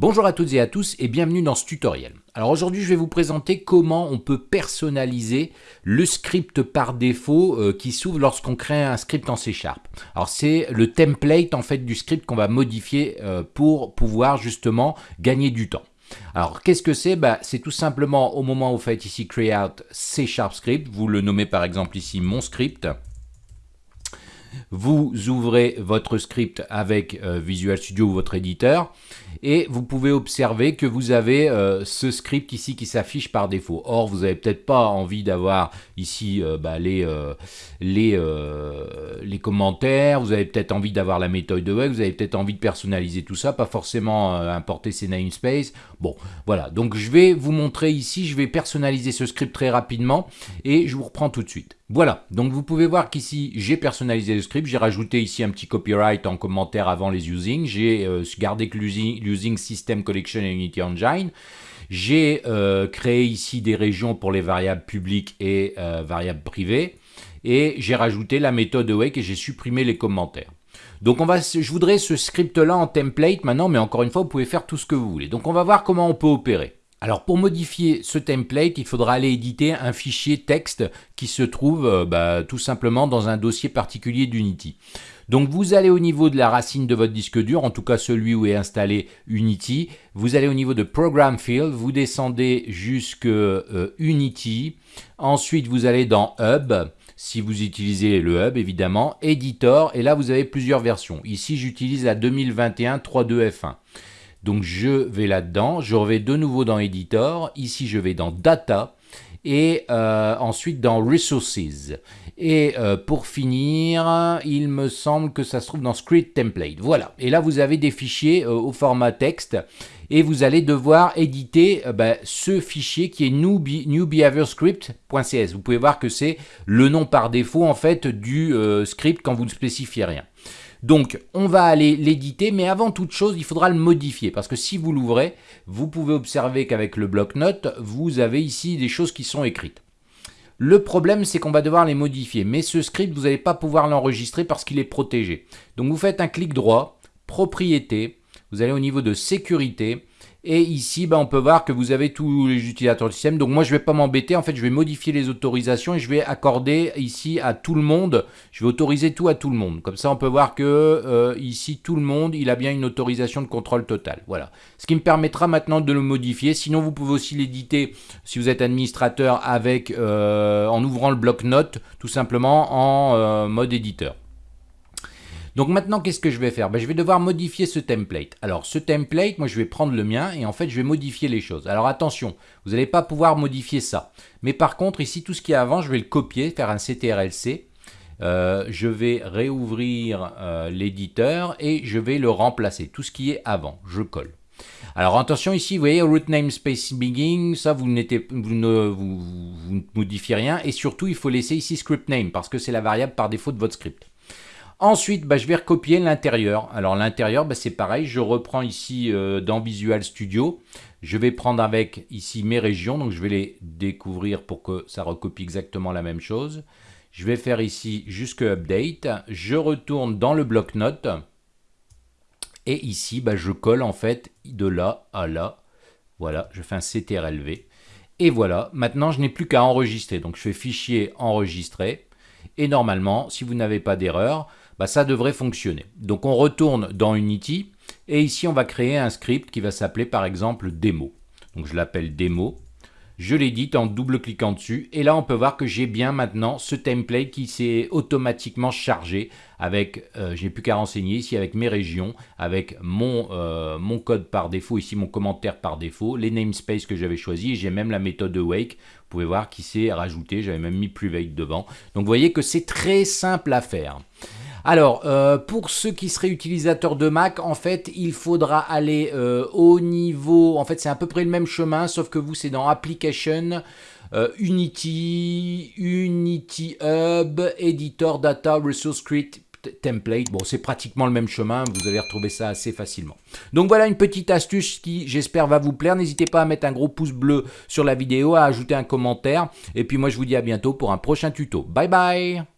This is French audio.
Bonjour à toutes et à tous et bienvenue dans ce tutoriel. Alors aujourd'hui je vais vous présenter comment on peut personnaliser le script par défaut euh, qui s'ouvre lorsqu'on crée un script en C Sharp. Alors c'est le template en fait du script qu'on va modifier euh, pour pouvoir justement gagner du temps. Alors, qu'est-ce que c'est? Bah, C'est tout simplement au moment où vous faites ici Create C Sharp Script, vous le nommez par exemple ici mon script, vous ouvrez votre script avec euh, Visual Studio ou votre éditeur et vous pouvez observer que vous avez euh, ce script ici qui s'affiche par défaut. Or, vous n'avez peut-être pas envie d'avoir ici euh, bah, les, les, les commentaires, vous avez peut-être envie d'avoir la méthode de web, vous avez peut-être envie de personnaliser tout ça, pas forcément importer ces namespaces. Bon, voilà, donc je vais vous montrer ici, je vais personnaliser ce script très rapidement et je vous reprends tout de suite. Voilà, donc vous pouvez voir qu'ici j'ai personnalisé le script, j'ai rajouté ici un petit copyright en commentaire avant les using, j'ai euh, gardé que l'using system collection et Unity Engine, j'ai euh, créé ici des régions pour les variables publiques et euh, variables privées, et j'ai rajouté la méthode awake et j'ai supprimé les commentaires. Donc on va, je voudrais ce script là en template maintenant, mais encore une fois vous pouvez faire tout ce que vous voulez. Donc on va voir comment on peut opérer. Alors pour modifier ce template, il faudra aller éditer un fichier texte qui se trouve euh, bah, tout simplement dans un dossier particulier d'Unity. Donc vous allez au niveau de la racine de votre disque dur, en tout cas celui où est installé Unity. Vous allez au niveau de Program Field, vous descendez jusque euh, Unity. Ensuite vous allez dans Hub, si vous utilisez le Hub évidemment, Editor, et là vous avez plusieurs versions. Ici j'utilise la 2021 3.2 F1. Donc je vais là-dedans, je vais de nouveau dans Editor, ici je vais dans Data, et euh, ensuite dans Resources. Et euh, pour finir, il me semble que ça se trouve dans Script Template. Voilà, et là vous avez des fichiers euh, au format texte, et vous allez devoir éditer bah, ce fichier qui est newbehaviorscript.cs. Vous pouvez voir que c'est le nom par défaut en fait du script quand vous ne spécifiez rien. Donc, on va aller l'éditer, mais avant toute chose, il faudra le modifier, parce que si vous l'ouvrez, vous pouvez observer qu'avec le bloc-notes, vous avez ici des choses qui sont écrites. Le problème, c'est qu'on va devoir les modifier, mais ce script, vous n'allez pas pouvoir l'enregistrer parce qu'il est protégé. Donc, vous faites un clic droit, propriété, vous allez au niveau de sécurité, et ici, ben, on peut voir que vous avez tous les utilisateurs du système. Donc moi, je ne vais pas m'embêter. En fait, je vais modifier les autorisations et je vais accorder ici à tout le monde. Je vais autoriser tout à tout le monde. Comme ça, on peut voir que euh, ici, tout le monde, il a bien une autorisation de contrôle total. Voilà. Ce qui me permettra maintenant de le modifier. Sinon, vous pouvez aussi l'éditer si vous êtes administrateur avec euh, en ouvrant le bloc-notes, tout simplement en euh, mode éditeur. Donc maintenant, qu'est-ce que je vais faire? Ben, Je vais devoir modifier ce template. Alors ce template, moi je vais prendre le mien et en fait je vais modifier les choses. Alors attention, vous n'allez pas pouvoir modifier ça. Mais par contre, ici, tout ce qui est avant, je vais le copier, faire un CTRL-C. Euh, je vais réouvrir euh, l'éditeur et je vais le remplacer. Tout ce qui est avant, je colle. Alors attention ici, vous voyez root namespace begin, ça vous, vous, ne, vous, vous, modifiez rien et surtout il faut laisser ici script name parce que c'est la variable par défaut de votre script. Ensuite, bah, je vais recopier l'intérieur. Alors l'intérieur, bah, c'est pareil, je reprends ici euh, dans Visual Studio. Je vais prendre avec ici mes régions, donc je vais les découvrir pour que ça recopie exactement la même chose. Je vais faire ici jusque Update. Je retourne dans le bloc-notes. Et ici, bah, je colle en fait de là à là. Voilà, je fais un CTRL-V. Et voilà, maintenant je n'ai plus qu'à enregistrer. Donc je fais fichier enregistrer. Et normalement, si vous n'avez pas d'erreur, bah, ça devrait fonctionner. Donc on retourne dans Unity et ici on va créer un script qui va s'appeler par exemple démo. Donc je l'appelle démo. Je l'édite en double-cliquant dessus et là on peut voir que j'ai bien maintenant ce template qui s'est automatiquement chargé avec, euh, j'ai plus qu'à renseigner ici avec mes régions, avec mon, euh, mon code par défaut, ici mon commentaire par défaut, les namespaces que j'avais choisi, j'ai même la méthode de wake, vous pouvez voir qui s'est rajouté, j'avais même mis private devant. Donc vous voyez que c'est très simple à faire. Alors, euh, pour ceux qui seraient utilisateurs de Mac, en fait, il faudra aller euh, au niveau... En fait, c'est à peu près le même chemin, sauf que vous, c'est dans Application, euh, Unity, Unity Hub, Editor, Data, Resource Script, template. Bon, c'est pratiquement le même chemin, vous allez retrouver ça assez facilement. Donc voilà une petite astuce qui, j'espère, va vous plaire. N'hésitez pas à mettre un gros pouce bleu sur la vidéo, à ajouter un commentaire. Et puis moi, je vous dis à bientôt pour un prochain tuto. Bye bye